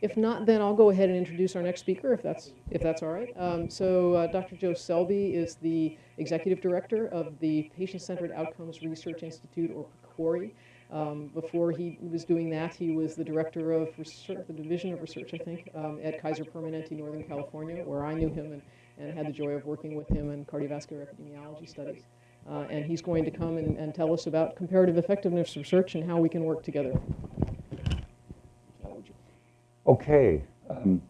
If not, then I'll go ahead and introduce our next speaker, if that's, if that's all right. Um, so uh, Dr. Joe Selby is the Executive Director of the Patient-Centered Outcomes Research Institute, or PCORI. Um, before he was doing that, he was the Director of Research, the Division of Research, I think, um, at Kaiser Permanente, Northern California, where I knew him and, and had the joy of working with him in cardiovascular epidemiology studies. Uh, and he's going to come and, and tell us about comparative effectiveness research and how we can work together. Okay. Um,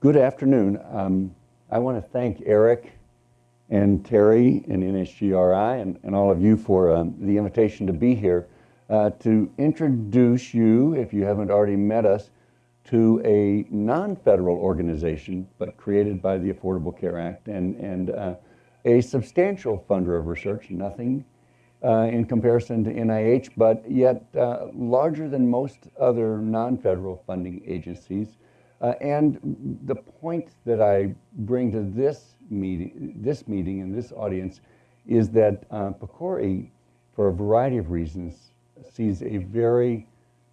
good afternoon. Um, I want to thank Eric and Terry and NHGRI and, and all of you for um, the invitation to be here uh, to introduce you, if you haven't already met us, to a non-federal organization, but created by the Affordable Care Act and, and uh, a substantial funder of research, nothing in comparison to NIH, but yet uh, larger than most other non-federal funding agencies. Uh, and the point that I bring to this meeting, this meeting and this audience is that uh, PCORI, for a variety of reasons, sees a very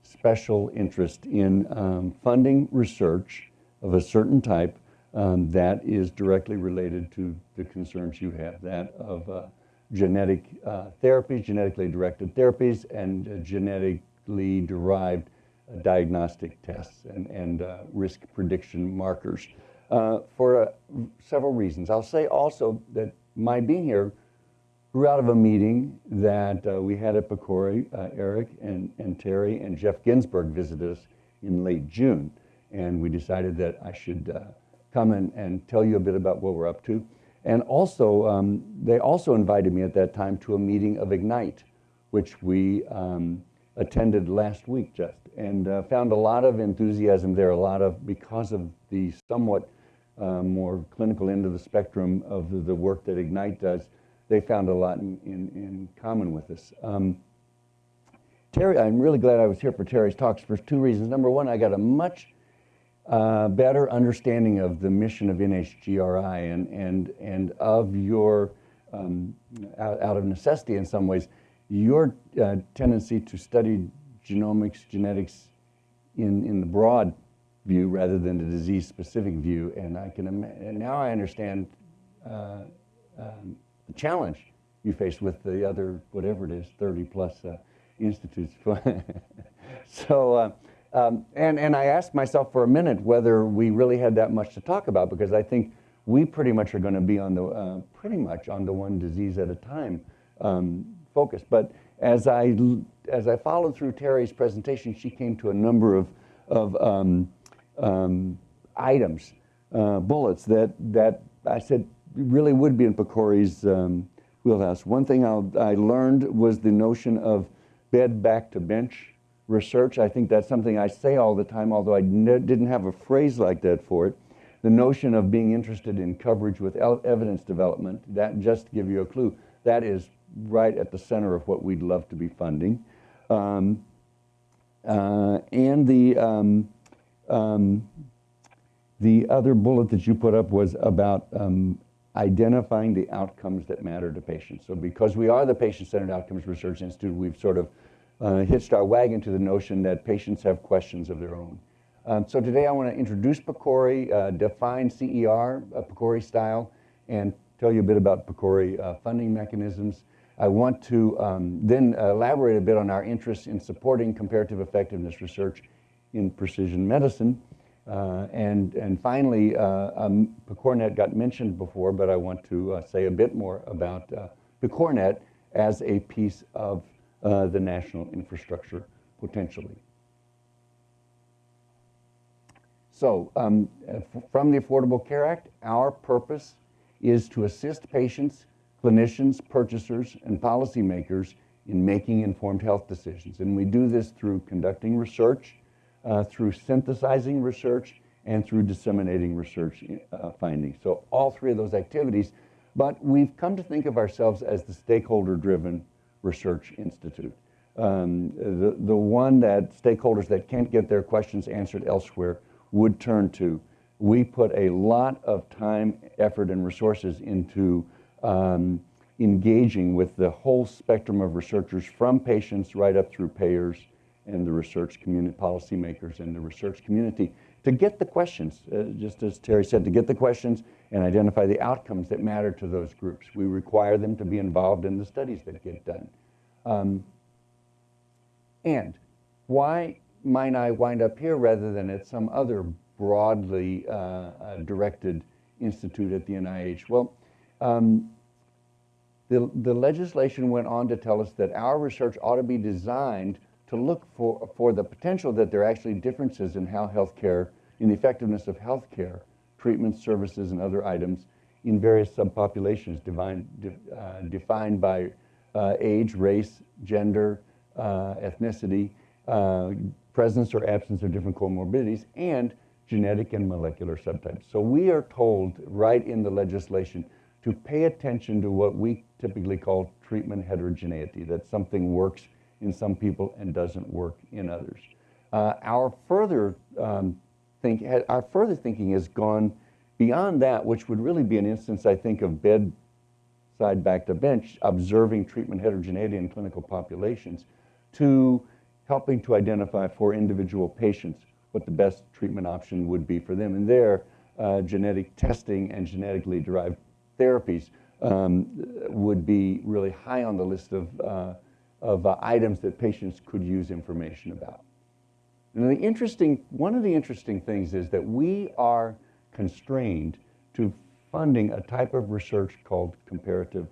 special interest in um, funding research of a certain type um, that is directly related to the concerns you have, that of uh, genetic uh, therapies, genetically directed therapies, and uh, genetically derived uh, diagnostic tests and, and uh, risk prediction markers uh, for several reasons. I'll say also that my being here grew out of a meeting that we had at PCORI. Eric and, and Terry and Geoff Ginsburg visited us in late June, and we decided that I should come and, and tell you a bit about what we're up to. And also, um, they also invited me at that time to a meeting of Ignite, which we um, attended last week just, and uh, found a lot of enthusiasm there, a lot of, because of the somewhat uh, more clinical end of the spectrum of the, the, work that Ignite does, they found a lot in, in, in common with us. Um, Terry, I'm really glad I was here for Terry's talks for two reasons. Number one, I got a much uh, better understanding of the mission of NHGRI and, and, and of your, um, out, out, of necessity in some ways, your uh, tendency to study genomics, genetics in, in the broad view rather than the disease-specific view. And I can and now I understand uh, um, the challenge you face with the other, whatever it is, 30 plus uh, institutes. so uh, um, and, and I asked myself for a minute whether we really had that much to talk about because I think we pretty much are going to be on the, uh, pretty much on the one disease at a time um, focus. But as I, as I followed through Terry's presentation, she came to a number of, of um, um items, uh, bullets that, that I said really would be in PCORI's um, wheelhouse. One thing I'll, I learned was the notion of bed back to bench research. I think that's something I say all the time, although I didn't have a phrase like that for it. The notion of being interested in coverage with evidence development, that just to give you a clue, that is right at the center of what we'd love to be funding. Um, uh, and the, um, um, the other bullet that you put up was about um, identifying the outcomes that matter to patients. So because we are the Patient-Centered Outcomes Research Institute, we've sort of uh, hitched our wagon to the notion that patients have questions of their own. Um, so today I want to introduce PCORI, uh, define CER, uh, PCORI style, and tell you a bit about PCORI uh, funding mechanisms. I want to um, then elaborate a bit on our interest in supporting comparative effectiveness research in precision medicine. Uh, and, and finally, uh, um, PCORNet got mentioned before, but I want to uh, say a bit more about uh, PCORNet as a piece of uh, the national infrastructure potentially. So um, from the Affordable Care Act, our purpose is to assist patients, clinicians, purchasers, and policymakers in making informed health decisions. And we do this through conducting research, uh, through synthesizing research, and through disseminating research uh, findings. So all three of those activities, but we've come to think of ourselves as the stakeholder-driven Research Institute. Um, the, the one that stakeholders that can't get their questions answered elsewhere would turn to. We put a lot of time, effort, and resources into um, engaging with the whole spectrum of researchers from patients right up through payers and the research community, policymakers and the research community to get the questions, uh, just as Terry said, to get the questions and identify the outcomes that matter to those groups. We require them to be involved in the studies that get done. Um, and why might I wind up here rather than at some other broadly uh, uh, directed institute at the NIH? Well, um, the, the legislation went on to tell us that our research ought to be designed to look for, for the potential that there are actually differences in how healthcare, in the effectiveness of healthcare, treatments, services, and other items in various subpopulations defined, uh, defined by uh, age, race, gender, uh, ethnicity, uh, presence or absence of different comorbidities, and genetic and molecular subtypes. So we are told right in the legislation to pay attention to what we typically call treatment heterogeneity, that something works in some people and doesn't work in others. Uh, our further um, think, our further thinking has gone beyond that, which would really be an instance, I think, of bedside back to bench, observing treatment heterogeneity in clinical populations, to helping to identify for individual patients what the best treatment option would be for them. And there, uh, genetic testing and genetically derived therapies um, would be really high on the list of, uh, of uh, items that patients could use information about. And the interesting, one of the interesting things is that we are constrained to funding a type of research called comparative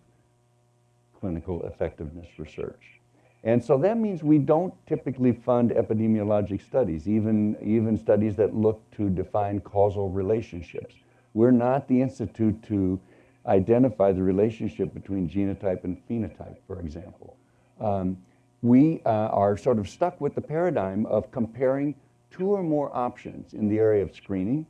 clinical effectiveness research. And so that means we don't typically fund epidemiologic studies, even, even studies that look to define causal relationships. We're not the institute to identify the relationship between genotype and phenotype, for example. Um, we uh, are sort of stuck with the paradigm of comparing two or more options in the area of screening,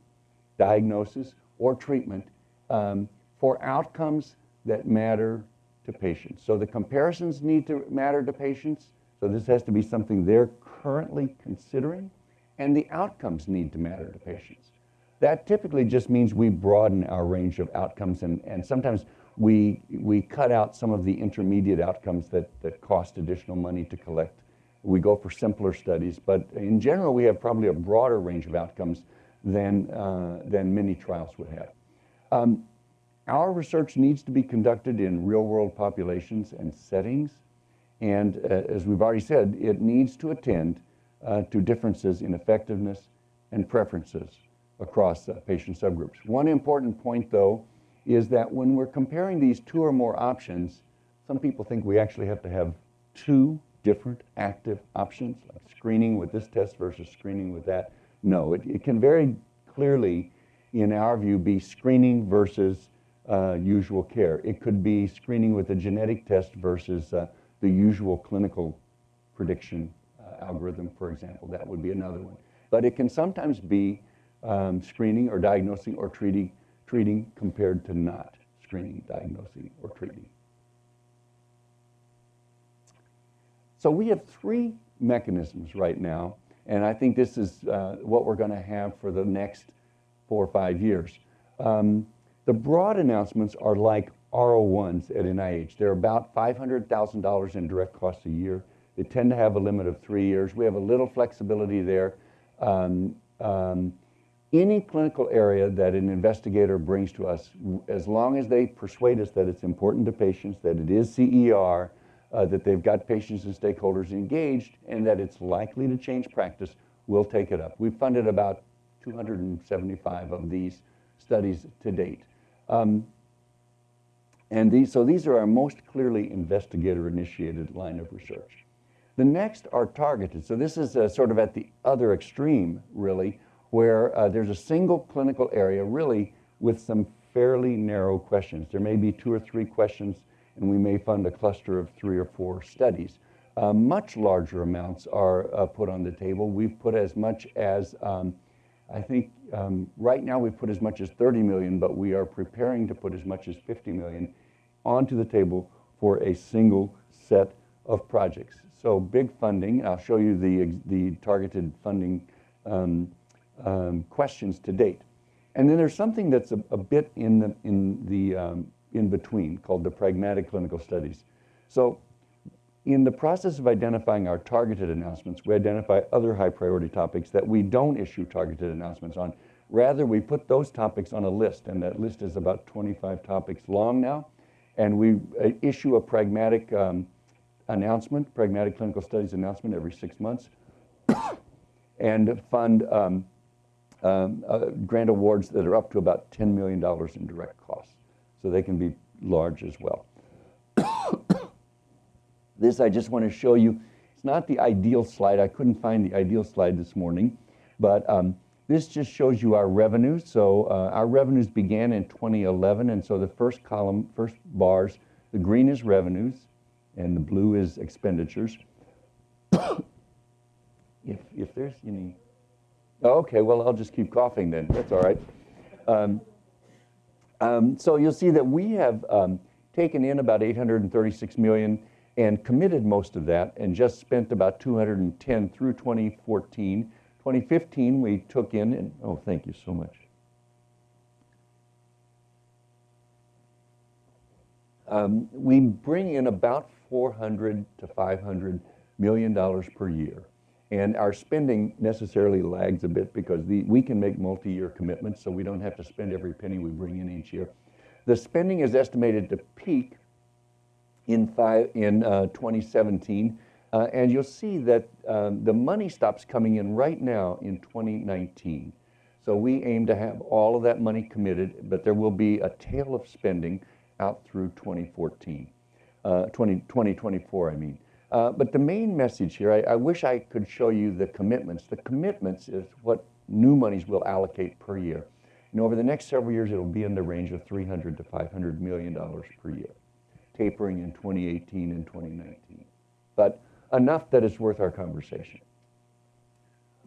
diagnosis, or treatment um, for outcomes that matter to patients. So the comparisons need to matter to patients. So this has to be something they're currently considering. And the outcomes need to matter to patients. That typically just means we broaden our range of outcomes and, and sometimes we, we cut out some of the intermediate outcomes that, that cost additional money to collect. We go for simpler studies, but in general, we have probably a broader range of outcomes than, uh, than many trials would have. Um, our research needs to be conducted in real world populations and settings. And uh, as we've already said, it needs to attend uh, to differences in effectiveness and preferences across uh, patient subgroups. One important point, though, is that when we're comparing these two or more options, some people think we actually have to have two different active options, like screening with this test versus screening with that. No, it, it can very clearly, in our view, be screening versus uh, usual care. It could be screening with a genetic test versus uh, the usual clinical prediction uh, algorithm, for example. That would be another one. But it can sometimes be um, screening or diagnosing or treating, treating compared to not screening, diagnosing, or treating. So we have three mechanisms right now, and I think this is uh, what we're going to have for the next four or five years. Um, the broad announcements are like R01s at NIH. They're about $500,000 in direct costs a year. They tend to have a limit of three years. We have a little flexibility there. Um, um, any clinical area that an investigator brings to us, as long as they persuade us that it's important to patients, that it is CER, uh, that they've got patients and stakeholders engaged, and that it's likely to change practice, we'll take it up. We've funded about 275 of these studies to date. Um, and these, so these are our most clearly investigator-initiated line of research. The next are targeted. So this is uh, sort of at the other extreme, really, where uh, there's a single clinical area, really, with some fairly narrow questions. There may be two or three questions, and we may fund a cluster of three or four studies. Uh, much larger amounts are uh, put on the table. We've put as much as um, I think um, right now we've put as much as 30 million, but we are preparing to put as much as 50 million onto the table for a single set of projects. So big funding. I'll show you the, the targeted funding um, um, questions to date. And then there's something that's a, a bit in the, in the um, in between called the pragmatic clinical studies. So in the process of identifying our targeted announcements, we identify other high priority topics that we don't issue targeted announcements on. Rather, we put those topics on a list, and that list is about 25 topics long now. And we uh, issue a pragmatic um, announcement, pragmatic clinical studies announcement every six months, and fund um, um, uh, grant awards that are up to about $10 million in direct costs. So they can be large as well. this I just want to show you. It's not the ideal slide. I couldn't find the ideal slide this morning, but um, this just shows you our revenues. So uh, our revenues began in 2011, and so the first column, first bars, the green is revenues, and the blue is expenditures. if, if there's any, okay, well, I'll just keep coughing then. That's all right. Um, um, so you'll see that we have um, taken in about 836 million and committed most of that and just spent about 210 through 2014. 2015, we took in, and oh, thank you so much. Um, we bring in about 400 to 500 million dollars per year. And our spending necessarily lags a bit because the, we can make multi-year commitments, so we don't have to spend every penny we bring in each year. The spending is estimated to peak in, five, in uh, 2017 uh, and you'll see that um, the money stops coming in right now in 2019. So we aim to have all of that money committed, but there will be a tail of spending out through 2014, uh, 20, 2024, I mean. Uh, but the main message here, I, I, wish I could show you the commitments. The commitments is what new monies will allocate per year. And over the next several years, it'll be in the range of 300 to 500 million dollars per year, tapering in 2018 and 2019. But enough that it's worth our conversation.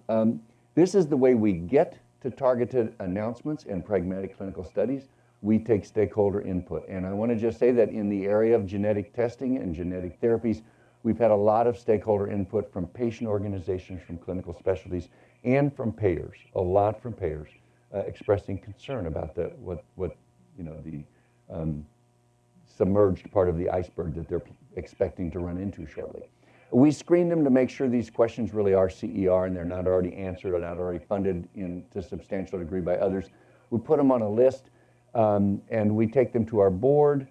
Um, this is the way we get to targeted announcements and pragmatic clinical studies. We take stakeholder input. And I want to just say that in the area of genetic testing and genetic therapies, we've had a lot of stakeholder input from patient organizations, from clinical specialties, and from payers, a lot from payers, uh, expressing concern about the, what, what you know, the um, submerged part of the iceberg that they're expecting to run into shortly. We screen them to make sure these questions really are CER and they're not already answered or not already funded in to substantial degree by others. We put them on a list um, and we take them to our board.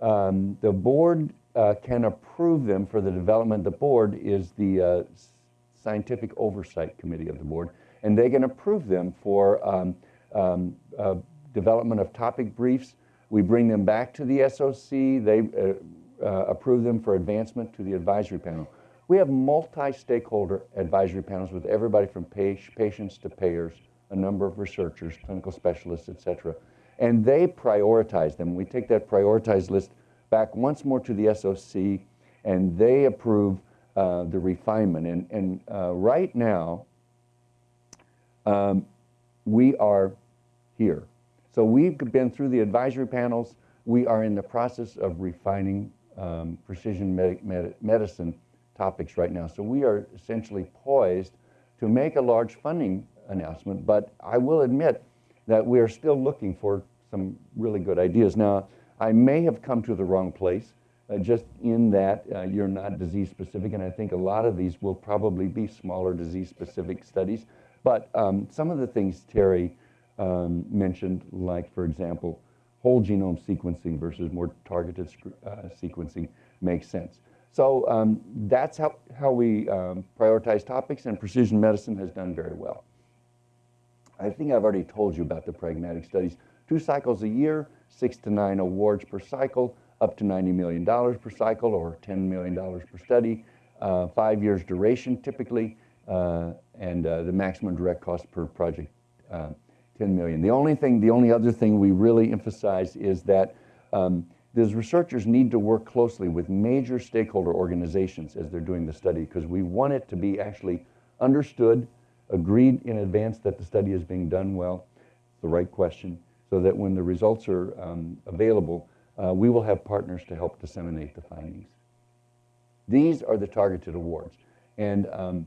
Um, the board uh, can approve them for the development. The board is the uh, scientific oversight committee of the board, and they can approve them for um, um uh, development of topic briefs. We bring them back to the SOC. They uh, uh, approve them for advancement to the advisory panel. We have multi-stakeholder advisory panels with everybody from patients to payers, a number of researchers, clinical specialists, et cetera. And they prioritize them. We take that prioritized list back once more to the SOC, and they approve uh, the refinement. And, and uh, right now, um, we are here. So we've been through the advisory panels. We are in the process of refining um, precision med med medicine topics right now. So we are essentially poised to make a large funding announcement, but I will admit that we are still looking for some really good ideas. Now, I may have come to the wrong place, uh, just in that uh, you're not disease specific, and I think a lot of these will probably be smaller disease specific studies. But um, some of the things Terry um, mentioned, like, for example, whole genome sequencing versus more targeted uh, sequencing, makes sense. So um, that's how, how we um, prioritize topics, and precision medicine has done very well. I think I've already told you about the pragmatic studies. Two cycles a year, six to nine awards per cycle, up to $90 million per cycle or $10 million per study, uh, five years duration typically, uh, and uh, the maximum direct cost per project, uh, 10 million. The only thing, the only other thing we really emphasize is that um, these researchers need to work closely with major stakeholder organizations as they're doing the study because we want it to be actually understood, agreed in advance that the study is being done well, the right question, so that when the results are um, available, uh, we will have partners to help disseminate the findings. These are the targeted awards. And um,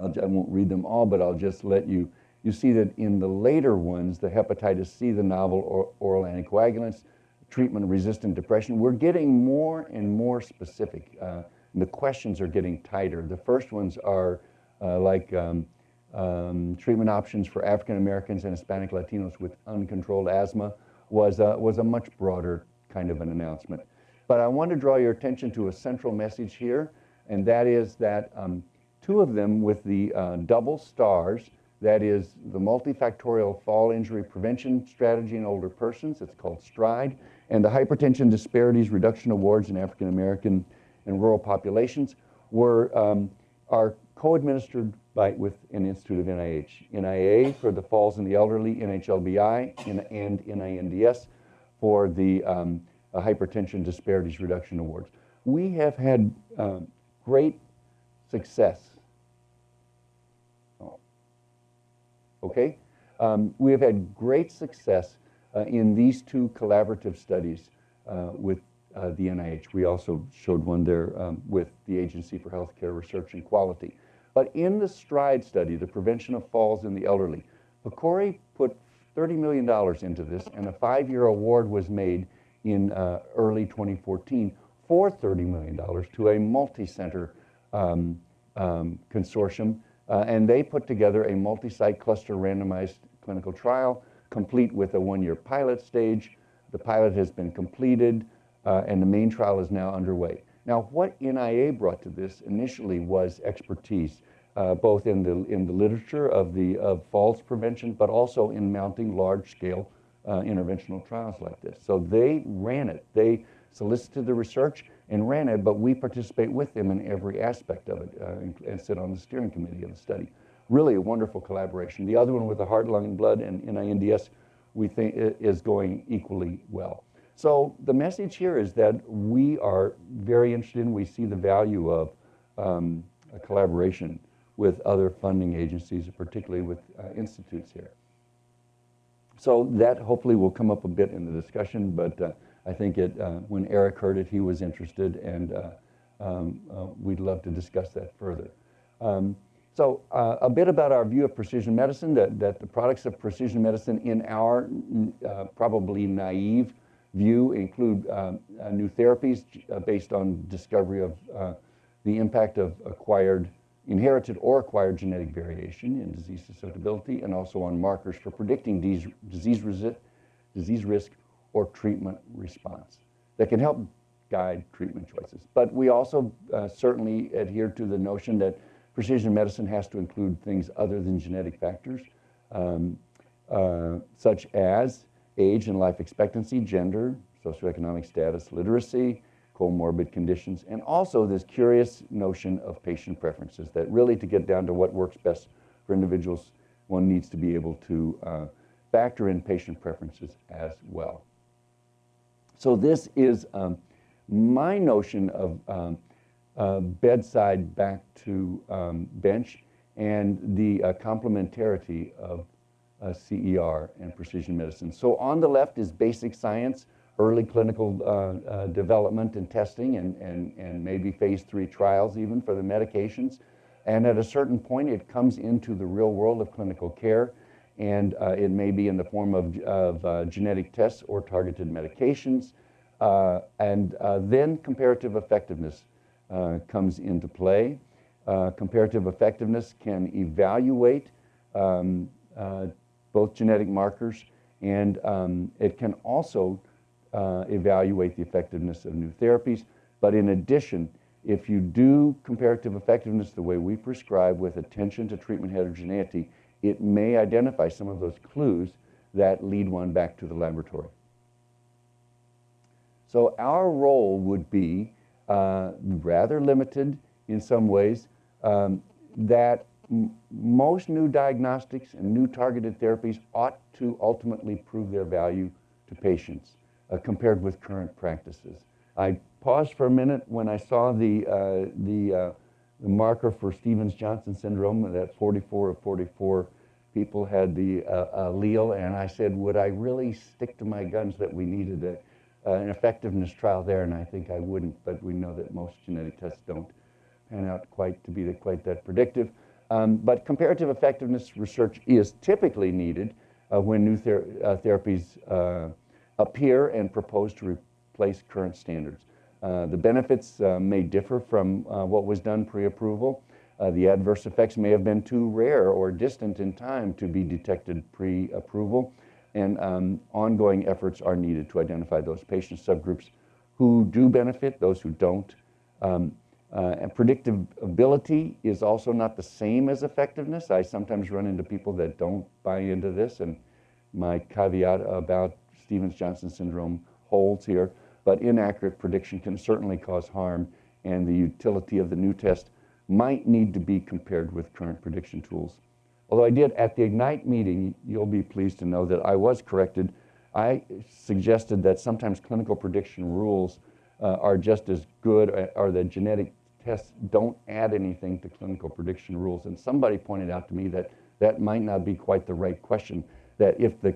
I won't read them all, but I'll just let you, you see that in the later ones, the hepatitis C, the novel or, oral anticoagulants, treatment-resistant depression, we're getting more and more specific. Uh, and the questions are getting tighter. The first ones are uh, like um, um, treatment options for African Americans and Hispanic Latinos with uncontrolled asthma was a, was a much broader kind of an announcement. But I want to draw your attention to a central message here, and that is that um, two of them with the uh, double stars, that is the multifactorial fall injury prevention strategy in older persons, it's called STRIDE, and the hypertension disparities reduction awards in African American and rural populations were, um, are co-administered by, with an institute of NIH. NIA for the falls in the elderly, NHLBI, and NINDS for the um, uh, hypertension disparities reduction awards. We have had um, great success. Oh. Okay? Um, we have had great success uh, in these two collaborative studies uh, with uh, the NIH. We also showed one there um, with the Agency for Healthcare Research and Quality. But in the STRIDE study, the prevention of falls in the elderly, PCORI put $30 million into this, and a five-year award was made in uh, early 2014 for $30 million to a multi-center um, um, consortium, uh, and they put together a multi-site cluster randomized clinical trial, complete with a one-year pilot stage. The pilot has been completed, uh, and the main trial is now underway. Now, what NIA brought to this initially was expertise, uh, both in the, in the literature of, the, of falls prevention, but also in mounting large-scale uh, interventional trials like this. So they ran it. They solicited the research and ran it, but we participate with them in every aspect of it uh, and, and, sit on the steering committee of the study. Really a wonderful collaboration. The other one with the heart, lung, and blood and NINDS we think is going equally well. So the message here is that we are very interested in, we see the value of um, collaboration with other funding agencies, particularly with uh, institutes here. So that hopefully will come up a bit in the discussion, but uh, I think it, uh, when Eric heard it, he was interested, and uh, um, uh, we'd love to discuss that further. Um, so uh, a bit about our view of precision medicine, that, that the products of precision medicine in our probably naive view include new therapies based on discovery of the impact of acquired inherited or acquired genetic variation in disease susceptibility, and also on markers for predicting disease, disease, disease risk or treatment response that can help guide treatment choices. But we also uh, certainly adhere to the notion that precision medicine has to include things other than genetic factors, um, uh, such as age and life expectancy, gender, socioeconomic status, literacy, comorbid conditions, and also this curious notion of patient preferences that really to get down to what works best for individuals, one needs to be able to uh, factor in patient preferences as well. So this is um, my notion of um, uh, bedside back to um, bench and the uh, complementarity of uh, CER and precision medicine. So on the left is basic science, early clinical uh, uh, development and testing and, and, and maybe phase three trials even for the medications. And at a certain point, it comes into the real world of clinical care, and uh, it may be in the form of, of uh, genetic tests or targeted medications. Uh, and uh, then comparative effectiveness comes into play. comparative effectiveness can evaluate um, both genetic markers, and um, it can also uh, evaluate the effectiveness of new therapies. But in addition, if you do comparative effectiveness the way we prescribe with attention to treatment heterogeneity, it may identify some of those clues that lead one back to the laboratory. So our role would be uh, rather limited in some ways, um, that most new diagnostics and new targeted therapies ought to ultimately prove their value to patients uh, compared with current practices. I paused for a minute when I saw the, uh, the, uh, the, marker for Stevens-Johnson syndrome, that 44 of 44 people had the uh, allele, and I said, would I really stick to my guns that we needed a, an effectiveness trial there? And I think I wouldn't, but we know that most genetic tests don't pan out quite to be the, quite that predictive. Um, but comparative effectiveness research is typically needed uh, when new ther uh, therapies uh, appear and propose to replace current standards. Uh, the benefits uh, may differ from uh, what was done pre-approval. The adverse effects may have been too rare or distant in time to be detected pre-approval, and um, ongoing efforts are needed to identify those patient subgroups who do benefit, those who don't. Um, uh, predictability is also not the same as effectiveness. I sometimes run into people that don't buy into this, and my caveat about Stevens-Johnson syndrome holds here. But inaccurate prediction can certainly cause harm, and the utility of the new test might need to be compared with current prediction tools. Although I did, at the IGNITE meeting, you'll be pleased to know that I was corrected. I suggested that sometimes clinical prediction rules uh, are just as good, uh, or the genetic tests don't add anything to clinical prediction rules. And somebody pointed out to me that that might not be quite the right question, that if the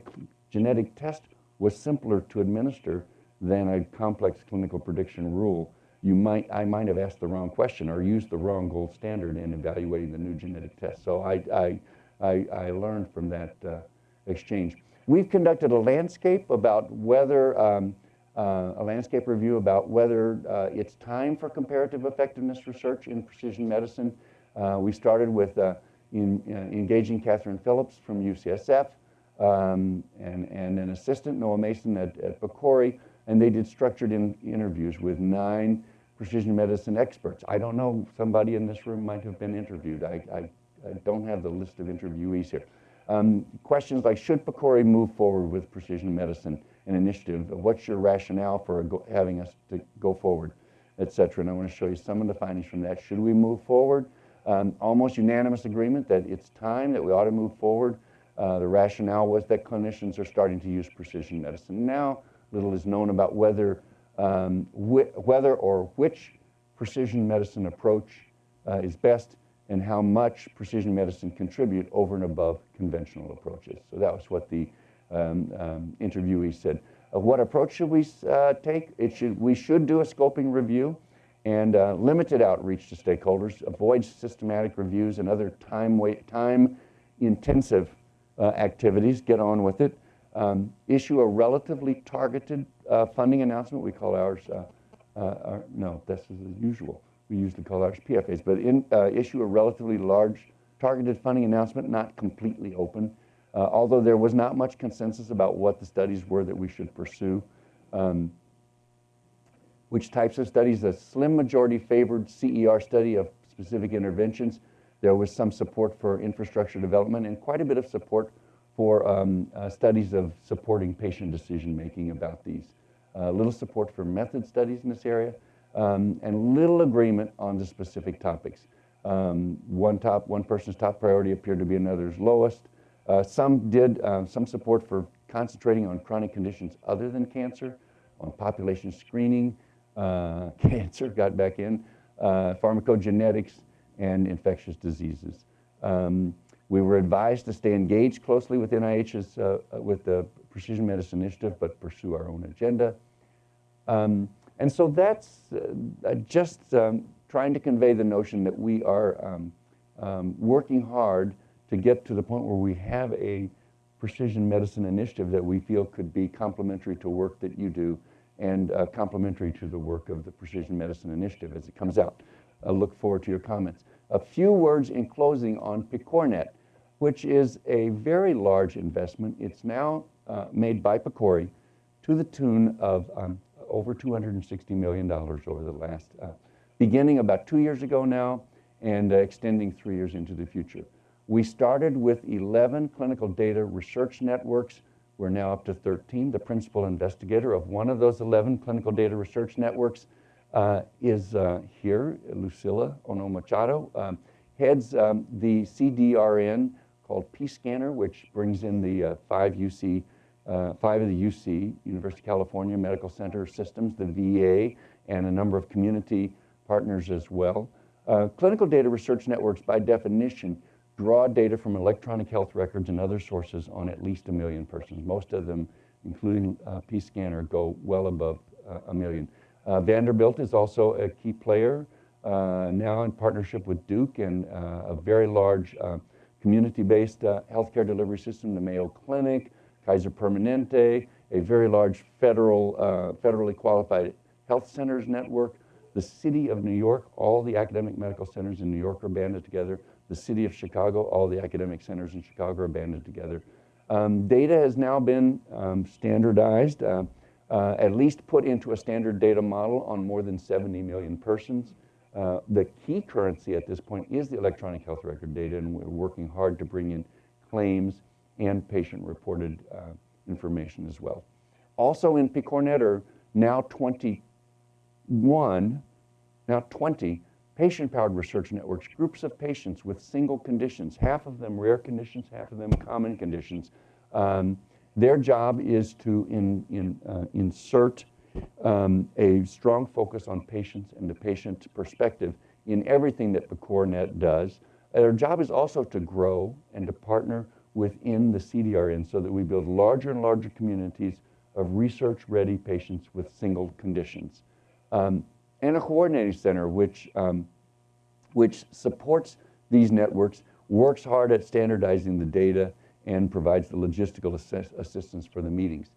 genetic test was simpler to administer than a complex clinical prediction rule, you might, I might have asked the wrong question or used the wrong gold standard in evaluating the new genetic test. So I, I, I, I learned from that uh, exchange. We've conducted a landscape about whether, um, uh, a landscape review about whether uh, it's time for comparative effectiveness research in precision medicine. Uh, we started with uh, in, uh, engaging Kathryn Phillips from UCSF um, and, and an assistant, Noah Mason at, at PCORI, and they did structured in, interviews with nine precision medicine experts. I don't know, somebody in this room might have been interviewed. I, I, I don't have the list of interviewees here. Um, questions like, should PCORI move forward with precision medicine, an initiative? What's your rationale for having us to go forward, et cetera? And I want to show you some of the findings from that. Should we move forward? Um, almost unanimous agreement that it's time that we ought to move forward. Uh, the rationale was that clinicians are starting to use precision medicine. Now, little is known about whether um, wh whether or which precision medicine approach uh, is best and how much precision medicine contribute over and above conventional approaches. So that was what the um, um, interviewee said. Uh, what approach should we uh, take? It should, we should do a scoping review and uh, limited outreach to stakeholders, avoid systematic reviews and other time, time intensive uh, activities, get on with it um, issue a relatively targeted uh, funding announcement. We call ours, uh, our, no, this is the usual. We usually call ours PFAs, but in, issue a relatively large targeted funding announcement, not completely open. Uh, although there was not much consensus about what the studies were that we should pursue. Um, which types of studies? A slim majority favored CER study of specific interventions. There was some support for infrastructure development and quite a bit of support for um, uh, studies of supporting patient decision making about these. Uh, little support for method studies in this area, um, and little agreement on the specific topics. Um, one, top, one person's top priority appeared to be another's lowest. Uh, some did uh, some support for concentrating on chronic conditions other than cancer, on population screening, uh, cancer got back in, uh, pharmacogenetics, and infectious diseases. Um, we were advised to stay engaged closely with NIH's, uh, uh, with the Precision Medicine Initiative, but pursue our own agenda. Um, and so that's just um, trying to convey the notion that we are um, um, working hard to get to the point where we have a precision medicine initiative that we feel could be complementary to work that you do and uh, complementary to the work of the Precision Medicine Initiative as it comes out. I look forward to your comments. A few words in closing on PCORNet which is a very large investment. It's now uh, made by PCORI to the tune of um, over $260 million over the last, uh, beginning about two years ago now and uh, extending three years into the future. We started with 11 clinical data research networks. We're now up to 13. The principal investigator of one of those 11 clinical data research networks uh, is uh, here, Lucila Ohno-Machado, um, heads um, the CDRN called P-Scanner, which brings in the uh, five UC, uh, five of the UC, University of California Medical Center systems, the VA, and a number of community partners as well. Uh, clinical data research networks, by definition, draw data from electronic health records and other sources on at least a million persons. Most of them, including uh, PScanner, go well above uh, a million. Uh, Vanderbilt is also a key player, uh, now in partnership with Duke and uh, a very large uh, community-based healthcare delivery system, the Mayo Clinic, Kaiser Permanente, a very large federal, federally qualified Health Centers Network, the City of New York, all the academic medical centers in New York are banded together. The City of Chicago, all the academic centers in Chicago are banded together. Um, data has now been um, standardized, uh, uh, at least put into a standard data model on more than 70 million persons. Uh, the key currency at this point is the electronic health record data, and we're working hard to bring in claims and patient-reported uh, information as well. Also in PCORNet are now 21, now 20 patient-powered research networks, groups of patients with single conditions, half of them rare conditions, half of them common conditions. Um, their job is to in, in, uh, insert um, a strong focus on patients and the patient perspective in everything that the PCORNet does. Their job is also to grow and to partner within the CDRN so that we build larger and larger communities of research-ready patients with single conditions. Um, and a coordinating center which, um, which supports these networks, works hard at standardizing the data, and provides the logistical assist assistance for the meetings.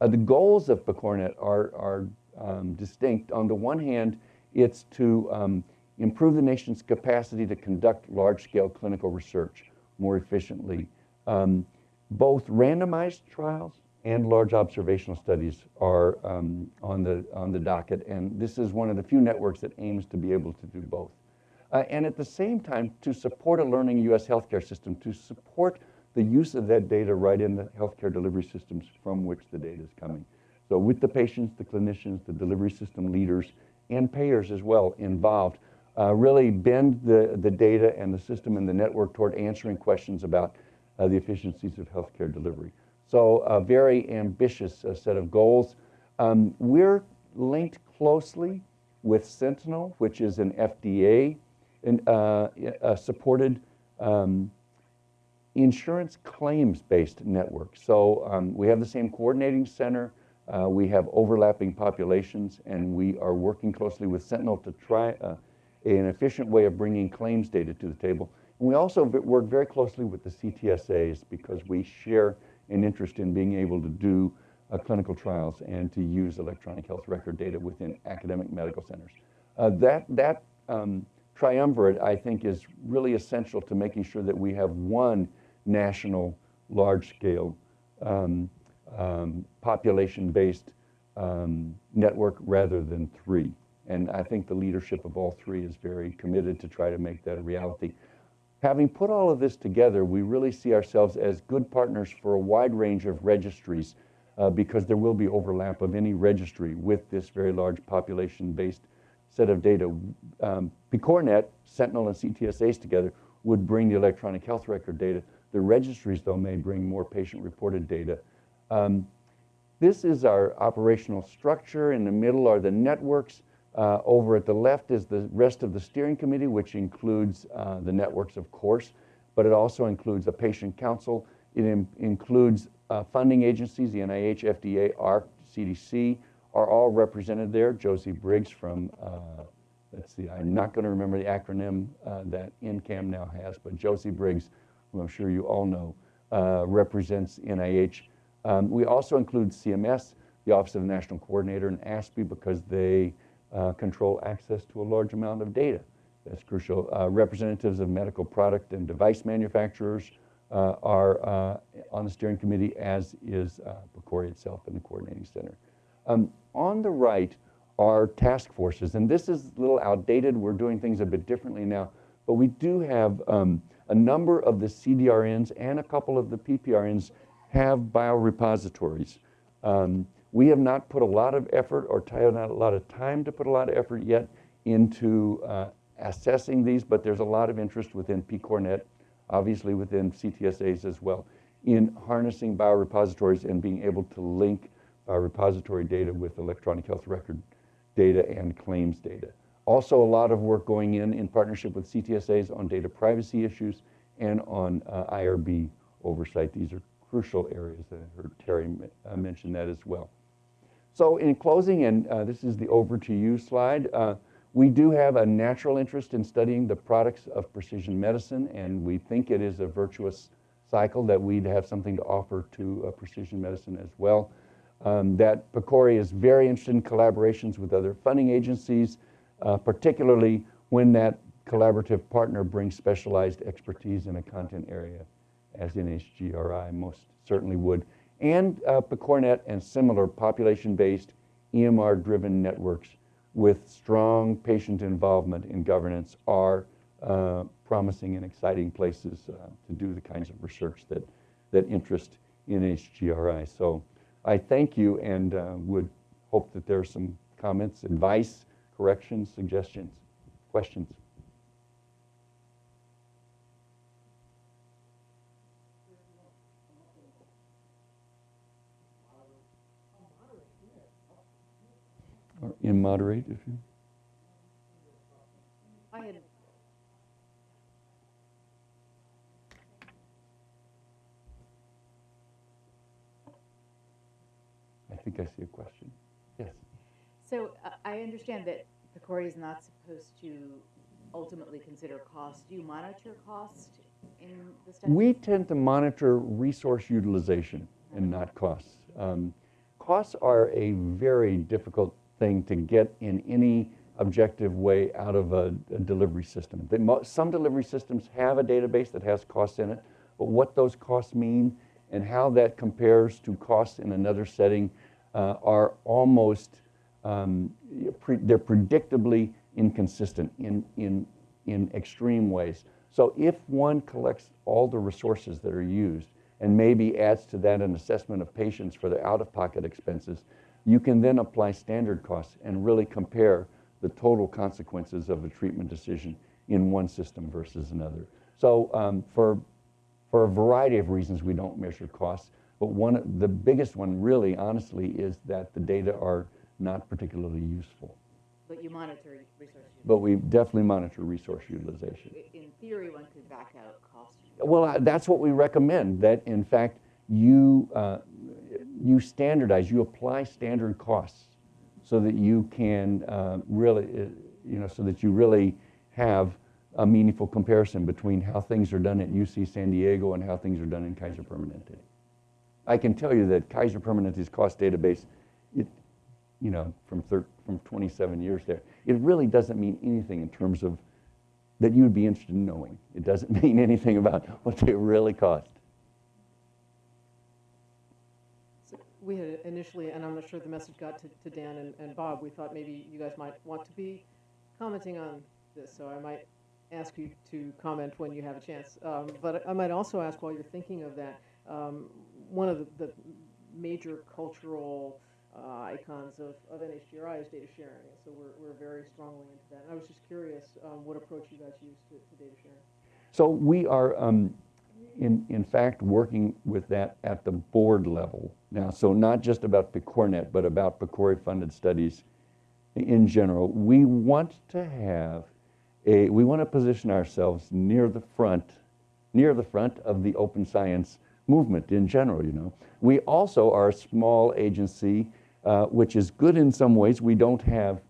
Uh, the goals of PCORNet are, are um, distinct. On the one hand, it's to um, improve the nation's capacity to conduct large-scale clinical research more efficiently. Um, both randomized trials and large observational studies are um, on, the, on the docket, and this is one of the few networks that aims to be able to do both. Uh, and at the same time, to support a learning U.S. healthcare system, to support the use of that data right in the healthcare delivery systems from which the data is coming. So with the patients, the clinicians, the delivery system leaders, and payers as well involved, uh, really bend the, the data and the system and the network toward answering questions about uh, the efficiencies of healthcare delivery. So a very ambitious uh, set of goals. Um, we're linked closely with Sentinel, which is an FDA and, uh, uh, supported um, insurance claims-based network. So um, we have the same coordinating center, uh, we have overlapping populations, and we are working closely with Sentinel to try uh, an efficient way of bringing claims data to the table. And we also work very closely with the CTSAs because we share an interest in being able to do uh, clinical trials and to use electronic health record data within academic medical centers. Uh, that that um, triumvirate, I think, is really essential to making sure that we have one national, large-scale, um, um, population-based um, network rather than three. And I think the leadership of all three is very committed to try to make that a reality. Having put all of this together, we really see ourselves as good partners for a wide range of registries uh, because there will be overlap of any registry with this very large population-based set of data. Um, PCORNet, Sentinel, and CTSAs together would bring the electronic health record data the registries, though, may bring more patient-reported data. Um, this is our operational structure. In the middle are the networks. Uh, over at the left is the rest of the steering committee, which includes uh, the networks, of course, but it also includes a patient council. It includes uh, funding agencies, the NIH, FDA, AHRQ, CDC, are all represented there. Josie Briggs from, uh, let's see, I'm not going to remember the acronym uh, that NCCAM now has, but Josie Briggs who I'm sure you all know, uh, represents NIH. Um, we also include CMS, the Office of the National Coordinator, and ASPE because they uh, control access to a large amount of data. That's crucial. Uh, representatives of medical product and device manufacturers uh, are uh, on the steering committee, as is uh, PCORI itself and the coordinating center. Um, on the right are task forces, and this is a little outdated. We're doing things a bit differently now, but we do have um, a number of the CDRNs and a couple of the PPRNs have biorepositories. Um, we have not put a lot of effort or not a lot of time to put a lot of effort yet into uh, assessing these, but there's a lot of interest within PCORNet, obviously within CTSAs as well, in harnessing biorepositories and being able to link biorepository data with electronic health record data and claims data. Also, a lot of work going in in partnership with CTSAs on data privacy issues and on uh, IRB oversight. These are crucial areas. and I heard Terry uh, mention that as well. So in closing, and uh, this is the over to you slide, uh, we do have a natural interest in studying the products of precision medicine, and we think it is a virtuous cycle that we'd have something to offer to uh, precision medicine as well. um, that PCORI is very interested in collaborations with other funding agencies, uh, particularly when that collaborative partner brings specialized expertise in a content area, as NHGRI most certainly would. And uh, PCORNet and similar population-based EMR-driven networks with strong patient involvement in governance are uh, promising and exciting places uh, to do the kinds of research that, that interest NHGRI. So I thank you and uh, would hope that there are some comments, advice, corrections, suggestions, questions. Or immoderate, if you. I had, I think I see a question. Yes. so uh, I understand that the PCORI is not supposed to ultimately consider cost. Do you monitor cost in the study? We tend to monitor resource utilization and not costs. Um, costs are a very difficult thing to get in any objective way out of a, a delivery system. Some delivery systems have a database that has costs in it, but what those costs mean and how that compares to costs in another setting uh, are almost um, pre- they're predictably inconsistent in, in, in extreme ways. So if one collects all the resources that are used and maybe adds to that an assessment of patients for their out-of-pocket expenses, you can then apply standard costs and really compare the total consequences of a treatment decision in one system versus another. So um, for, for a variety of reasons, we don't measure costs. But one, of the biggest one really, honestly, is that the data are not particularly useful. But you monitor resource use. But we definitely monitor resource utilization. In theory, one could back out cost. Well, I- that's what we recommend, that in fact, you, uh, you standardize, you apply standard costs so that you can uh, really, uh, you know, so that you really have a meaningful comparison between how things are done at UC San Diego and how things are done in Kaiser Permanente. I can tell you that Kaiser Permanente's cost database, it, you know, from, from 27 years there, it really doesn't mean anything in terms of that you would be interested in knowing. It doesn't mean anything about what they really cost. So We had initially, and I'm not sure the message got to, to Dan and, and Bob, we thought maybe you guys might want to be commenting on this, so I might ask you to comment when you have a chance. Um, but I might also ask while you're thinking of that, um, one of the, the major cultural uh, icons of, of NHGRI is data sharing, and so we're, we're very strongly into that. And I was just curious um, what approach you guys use to, to data sharing. So we are, um, in, in fact, working with that at the board level now. So not just about PCORNet, but about PCORI-funded studies in general. We want to have a, we want to position ourselves near the front, near the front of the open science movement in general, you know. We also are a small agency, uh, which is good in some ways. We don't have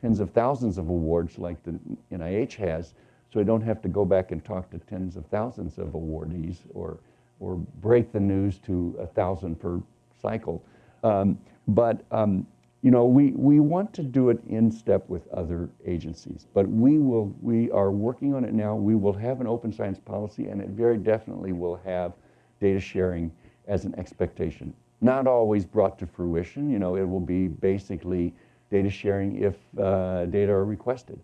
tens of thousands of awards like the NIH has, so we don't have to go back and talk to tens of thousands of awardees or, or break the news to a thousand per cycle. Um, but um, you know, we, we want to do it in step with other agencies, but we will we are working on it now. We will have an open science policy, and it very definitely will have data sharing as an expectation. Not always brought to fruition. You know, it will be basically data sharing if uh, data are requested.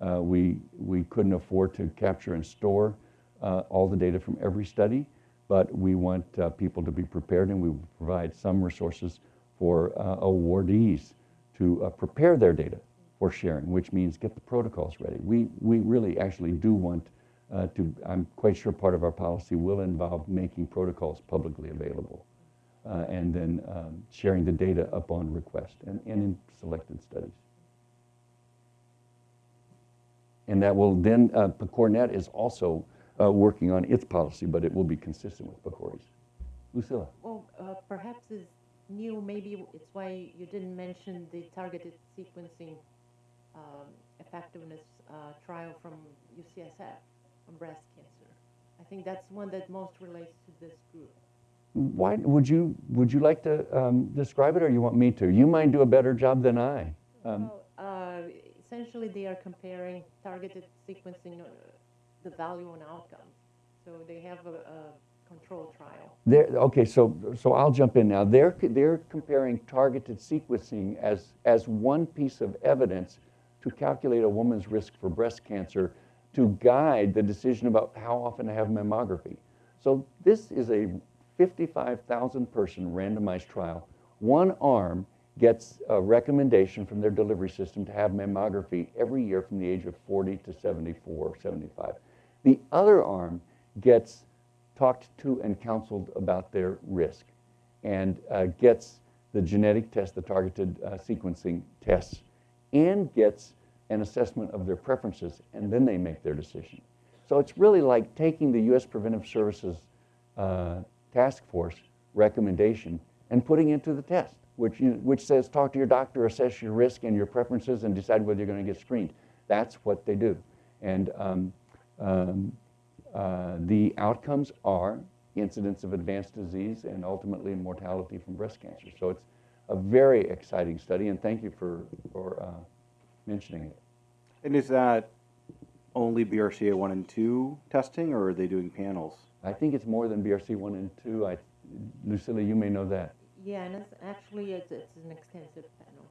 Uh, we, we couldn't afford to capture and store uh, all the data from every study, but we want uh, people to be prepared and we provide some resources for uh, awardees to uh, prepare their data for sharing, which means get the protocols ready. We, we really actually do want uh, to, I'm quite sure part of our policy will involve making protocols publicly available and then um, sharing the data upon request and, and in selected studies. And that will then, uh, PCORNet is also uh, working on its policy, but it will be consistent with PCORI's. Lucila. Well, uh, perhaps it's new, maybe it's why you didn't mention the targeted sequencing um, effectiveness uh, trial from UCSF on breast cancer. I think that's one that most relates to this group. why, would you, would you like to um, describe it or you want me to? You might do a better job than I. Um, Well, uh, essentially, they are comparing targeted sequencing, uh, the value and outcome. So they have a, a control trial. They're, okay, so, so I'll jump in now. They're, they're comparing targeted sequencing as, as one piece of evidence to calculate a woman's risk for breast cancer to guide the decision about how often to have mammography. So this is a 55,000 person randomized trial. One arm gets a recommendation from their delivery system to have mammography every year from the age of 40 to 74, 75. The other arm gets talked to and counseled about their risk and uh, gets the genetic test, the targeted uh, sequencing tests, and gets an assessment of their preferences, and then they make their decision. So it's really like taking the U.S. Preventive Services uh, Task Force recommendation and putting it to the test, which, you, which says talk to your doctor, assess your risk and your preferences, and decide whether you're going to get screened. That's what they do. And um, um, uh, the outcomes are incidence of advanced disease and ultimately mortality from breast cancer. So it's a very exciting study, and thank you for, for uh, mentioning it. And is that only BRCA one and two testing, or are they doing panels? I think it's more than BRCA1 and 2. I, Lucila, you may know that. Yeah, and it's actually, it's, it's an extensive panel.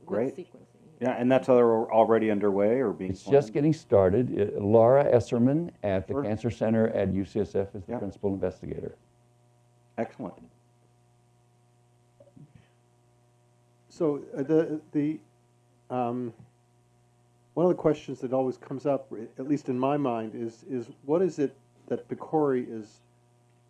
with Great. Sequencing. Yeah, and that's al- already underway or being It's planned? just getting started. Uh, Laura Esserman at the Sure. Cancer Center at UCSF is the Yeah. principal investigator. Excellent. So uh, the, the, um, one of the questions that always comes up, at least in my mind, is, is what is it that PCORI is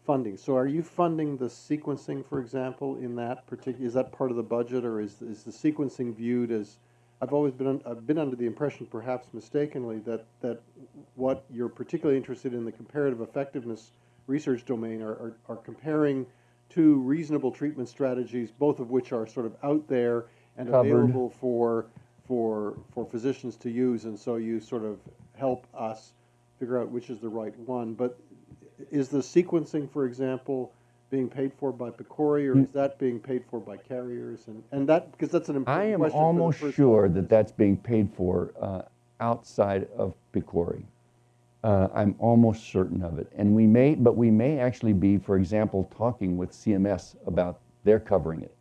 funding? So are you funding the sequencing, for example, in that particular, is that part of the budget, or is, is the sequencing viewed as, I've always been, I've been under the impression, perhaps mistakenly, that, that what you're particularly interested in the comparative effectiveness research domain are, are, are comparing two reasonable treatment strategies, both of which are sort of out there and Covered. available for, for, for physicians to use, and so you sort of help us figure out which is the right one. But is the sequencing, for example, being paid for by PCORI, or is that being paid for by carriers? And, and that, because that's an I important am question for the almost first sure that that's being paid for uh, outside of PCORI. Uh, I'm almost certain of it. And we may, but we may actually be, for example, talking with CMS about their covering it.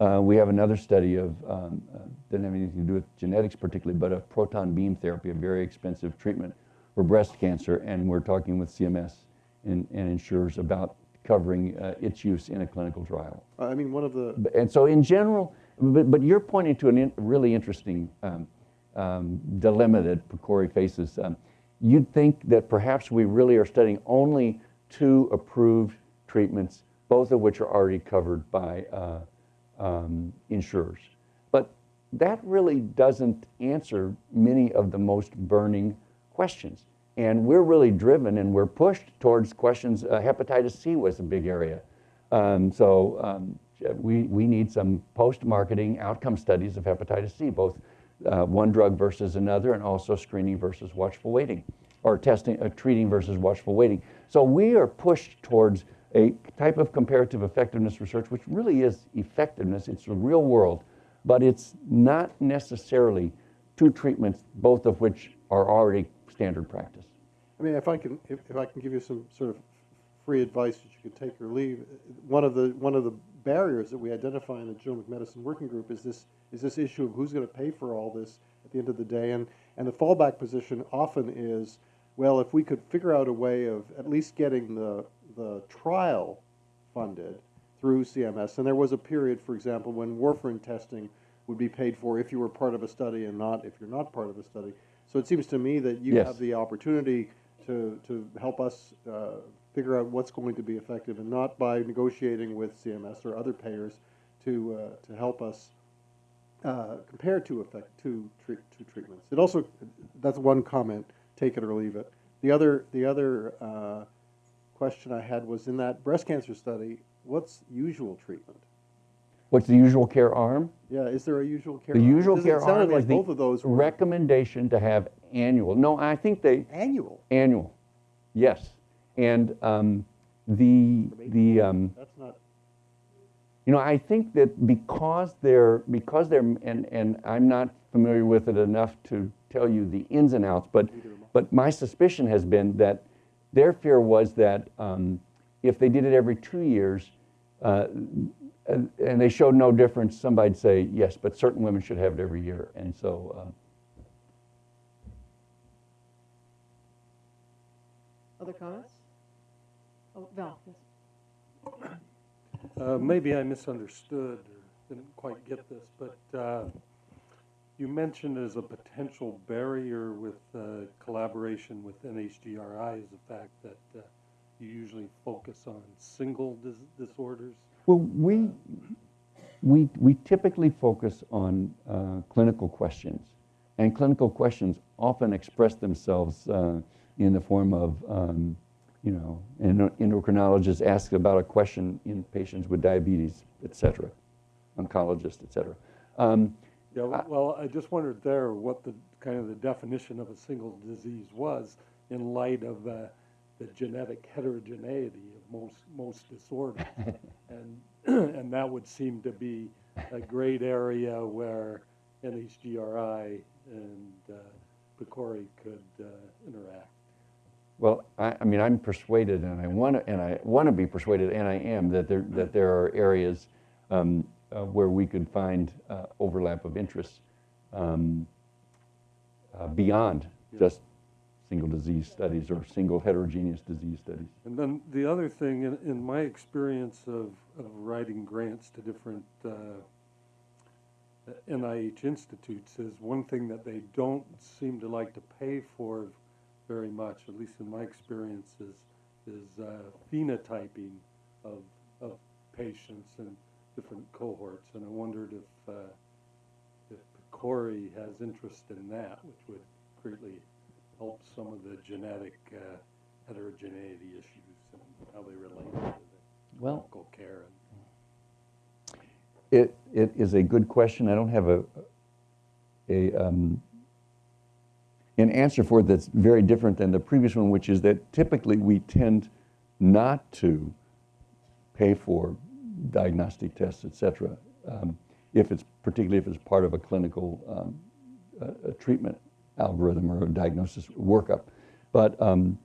Uh, we have another study of, um, uh, doesn't have anything to do with genetics particularly, but of proton beam therapy, a very expensive treatment for breast cancer. And we're talking with CMS and, and insurers about covering uh, its use in a clinical trial. I mean, one of the, And so in general, but, but you're pointing to a in, really interesting um, um, dilemma that PCORI faces. Um, you'd think that perhaps we really are studying only two approved treatments, both of which are already covered by uh, um, insurers. But that really doesn't answer many of the most burning questions. And we're really driven and we're pushed towards questions. Uh, hepatitis C was a big area. Um, so um, we, we need some post-marketing outcome studies of hepatitis C, both uh, one drug versus another, and also screening versus watchful waiting, or testing, uh, treating versus watchful waiting. So we are pushed towards a type of comparative effectiveness research, which really is effectiveness. It's the real world, but it's not necessarily two treatments, both of which are already standard practice. I mean, if I can, if, if I can give you some sort of free advice that you can take or leave, one of the, one of the barriers that we identify in the genomic medicine working group is this, is this issue of who's going to pay for all this at the end of the day. And, and the fallback position often is, well, if we could figure out a way of at least getting the, the trial funded through CMS, and there was a period, for example, when warfarin testing would be paid for if you were part of a study and not if you're not part of a study. So it seems to me that you Yes. have the opportunity to, to help us uh, figure out what's going to be effective and not by negotiating with CMS or other payers to, uh, to help us uh, compare two effect, two, treat, two treatments. It also, that's one comment, take it or leave it. The other, the other uh, question I had was in that breast cancer study, what's usual treatment? What's the usual care arm? Yeah, is there a usual care? The arm? usual care arm like is the both of those recommendation to have annual. No, I think they annual. annual. Yes, and um, The, the, um, That's not, You know, I think that because they're, because they're, and, and I'm not familiar with it enough to tell you the ins and outs, but, but my suspicion has been that their fear was that um, if they did it every two years, uh, and, and they showed no difference, somebody'd say, yes, but certain women should have it every year. And so, uh, Other comments? Oh, Val, yes. Uh, Maybe I misunderstood or didn't quite get this, but uh, you mentioned as a potential barrier with uh, collaboration with NHGRI is the fact that uh, you usually focus on single dis- disorders. Well, we, we, we typically focus on uh, clinical questions, and clinical questions often express themselves uh, in the form of, um, you know, an endocrinologist asks about a question in patients with diabetes, et cetera, oncologist, et cetera. Um, Yeah, well, I just wondered there what the, kind of the definition of a single disease was in light of uh, the genetic heterogeneity of most, most disorders. And, and that would seem to be a great area where NHGRI and uh, PCORI could uh, interact. Well, I, I mean, I'm persuaded, and I want to, and I want to be persuaded, and I am that there that there are areas um, uh, where we could find uh, overlap of interests um, uh, beyond just single disease studies or single heterogeneous disease studies. And then the other thing, in, in my experience of, of writing grants to different uh, NIH institutes, is one thing that they don't seem to like to pay for very much, at least in my experience, is, is uh, phenotyping of, of patients and different cohorts. And I wondered if, uh, if PCORI has interest in that, which would greatly help some of the genetic uh, heterogeneity issues and how they relate to the Well, clinical care. And It, it is a good question. I don't have a, a, um, an answer for it that's very different than the previous one, which is that typically we tend not to pay for diagnostic tests, et cetera, um, if it's, particularly if it's part of a clinical um, a, a treatment algorithm or a diagnosis workup. But, um,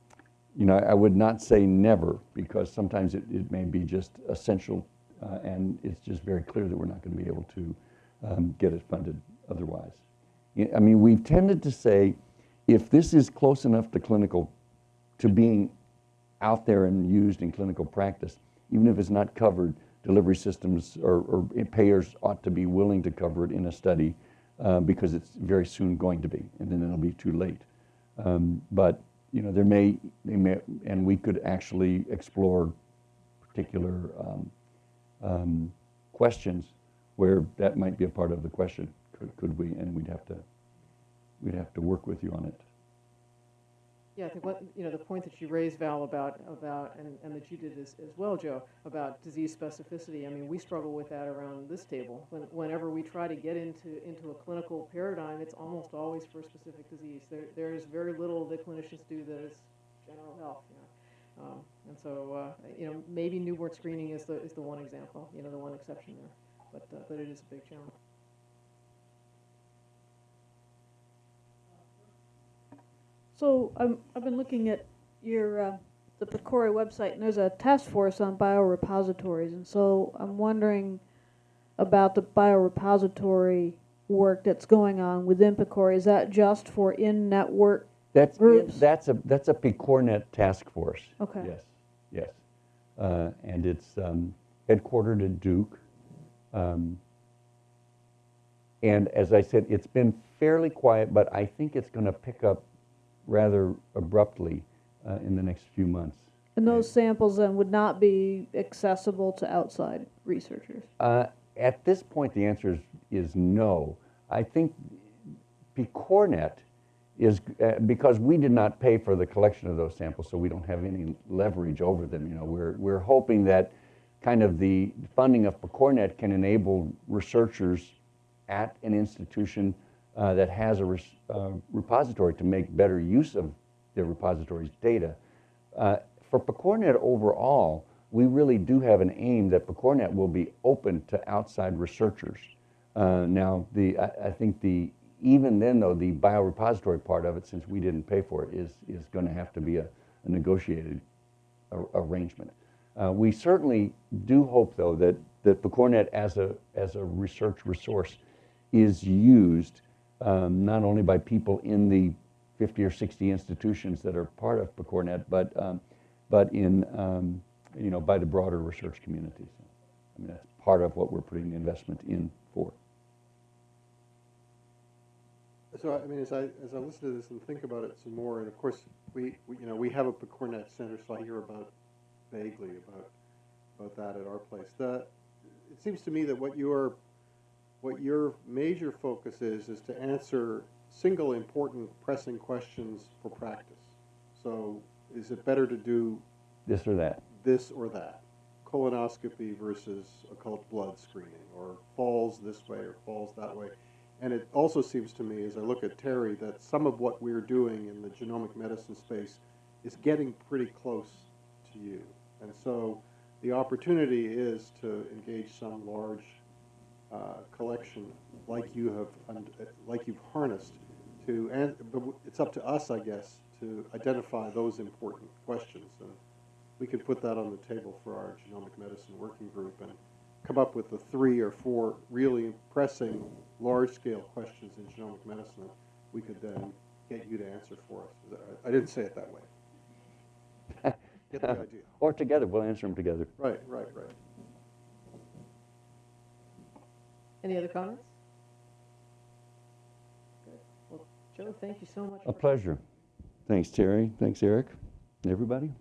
you know, I would not say never, because sometimes it, it may be just essential, uh, and it's just very clear that we're not going to be able to um, get it funded otherwise. I mean, we've tended to say, if this is close enough to clinical, to being out there and used in clinical practice, even if it's not covered, delivery systems or, or payers ought to be willing to cover it in a study uh, because it's very soon going to be, and then it'll be too late. Um, but you know, there may, they may, and we could actually explore particular um, um, questions where that might be a part of the question. Could, could we? And we'd have to, we'd have to work with you on it. Yeah, I think what, you know, the point that you raised, Val, about, about, and, and that you did as, as well, Joe, about disease specificity, I mean, we struggle with that around this table. When, whenever we try to get into, into a clinical paradigm, it's almost always for a specific disease. There, there's very little that clinicians do that is general health, you know. Um, and so, uh, you know, maybe newborn screening is the, is the one example, you know, the one exception there. But, uh, but it is a big challenge. So I'm, I've been looking at your, uh, the PCORI website, and there's a task force on biorepositories, and so I'm wondering about the biorepository work that's going on within PCORI. Is that just for in-network? That's, Groups. that's a, that's a PCORNet task force. Okay. Yes, yes. Uh, And it's um, headquartered at Duke. Um, And as I said, it's been fairly quiet, but I think it's going to pick up rather abruptly uh, in the next few months. And those samples then would not be accessible to outside researchers? Uh, At this point, the answer is, is no. I think PCORNet is, uh, because we did not pay for the collection of those samples, so we don't have any leverage over them. You know, we're, we're hoping that kind of the funding of PCORNet can enable researchers at an institution uh, that has a uh, repository to make better use of the repository's data. Uh, for PCORNet overall, we really do have an aim that PCORNet will be open to outside researchers. Uh, now, the I, I think the even then though the biorepository part of it, since we didn't pay for it, is is going to have to be a, a negotiated arrangement. Uh, we certainly do hope, though, that that PCORNet as a as a research resource is used um, not only by people in the 50 or 60 institutions that are part of PCORNet, but um, but in um, you know by the broader research community. So, I mean, that's part of what we're putting the investment in for. So, I mean, as I, as I listen to this and think about it some more, and of course, we, we, you know, we have a PCORNet Center, so I hear about vaguely about, about that at our place. The, it seems to me that what your, what your major focus is, is to answer single important pressing questions for practice. So, is it better to do This or that. this or that? Colonoscopy versus occult blood screening, or falls this way or falls that way. And it also seems to me, as I look at Terry, that some of what we're doing in the genomic medicine space is getting pretty close to you. And so the opportunity is to engage some large uh, collection like you have, like you've harnessed to, and, but it's up to us, I guess, to identify those important questions. And we could put that on the table for our genomic medicine working group and come up with the three or four really pressing, large-scale questions in genomic medicine we could then get you to answer for us. I didn't say it that way. Get the idea. Or together, we'll answer them together. Right, right, right. Any other comments? Good. Well, Joe, thank you so much. A pleasure. Thanks, Terry. Thanks, Eric. Everybody.